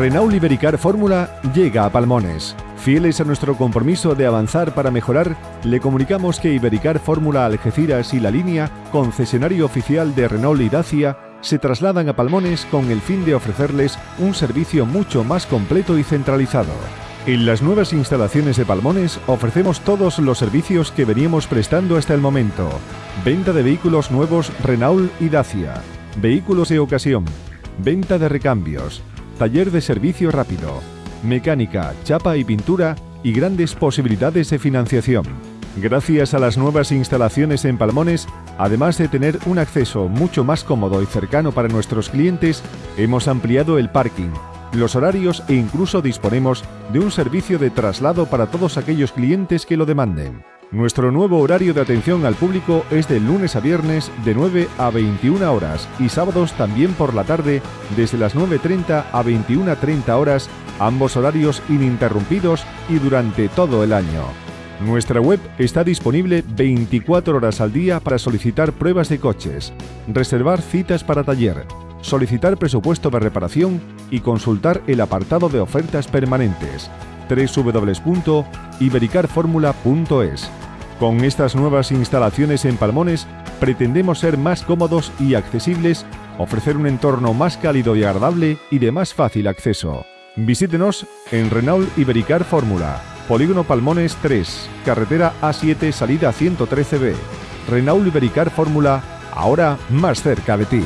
Renault Ibericar Fórmula llega a Palmones. Fieles a nuestro compromiso de avanzar para mejorar, le comunicamos que Ibericar Fórmula Algeciras y La Línea, concesionario oficial de Renault y Dacia, se trasladan a Palmones con el fin de ofrecerles un servicio mucho más completo y centralizado. En las nuevas instalaciones de Palmones ofrecemos todos los servicios que veníamos prestando hasta el momento. Venta de vehículos nuevos Renault y Dacia, vehículos de ocasión, venta de recambios, taller de servicio rápido, mecánica, chapa y pintura y grandes posibilidades de financiación. Gracias a las nuevas instalaciones en Palmones, además de tener un acceso mucho más cómodo y cercano para nuestros clientes, hemos ampliado el parking, los horarios e incluso disponemos de un servicio de traslado para todos aquellos clientes que lo demanden. Nuestro nuevo horario de atención al público es de lunes a viernes de 9 a 21 horas y sábados también por la tarde desde las 9.30 a 21.30 horas, ambos horarios ininterrumpidos y durante todo el año. Nuestra web está disponible 24 horas al día para solicitar pruebas de coches, reservar citas para taller, solicitar presupuesto de reparación y consultar el apartado de ofertas permanentes www.ibericarformula.es. Con estas nuevas instalaciones en Palmones, pretendemos ser más cómodos y accesibles, ofrecer un entorno más cálido y agradable y de más fácil acceso. Visítenos en Renault Ibericar Fórmula, Polígono Palmones 3, carretera A7, salida 113B. Renault Ibericar Fórmula, ahora más cerca de ti.